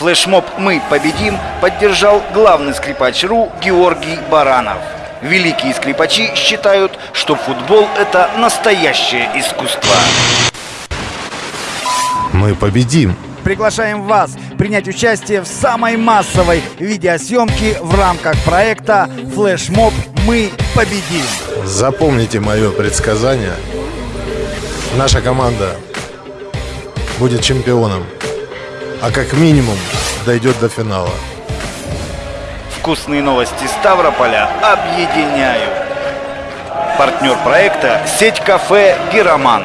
Флешмоб «Мы победим» поддержал главный скрипач РУ Георгий Баранов. Великие скрипачи считают, что футбол – это настоящее искусство. Мы победим. Приглашаем вас принять участие в самой массовой видеосъемке в рамках проекта «Флешмоб. Мы победим». Запомните мое предсказание. Наша команда будет чемпионом, а как минимум дойдет до финала. Вкусные новости Ставрополя объединяют. Партнер проекта – сеть кафе «Гироман».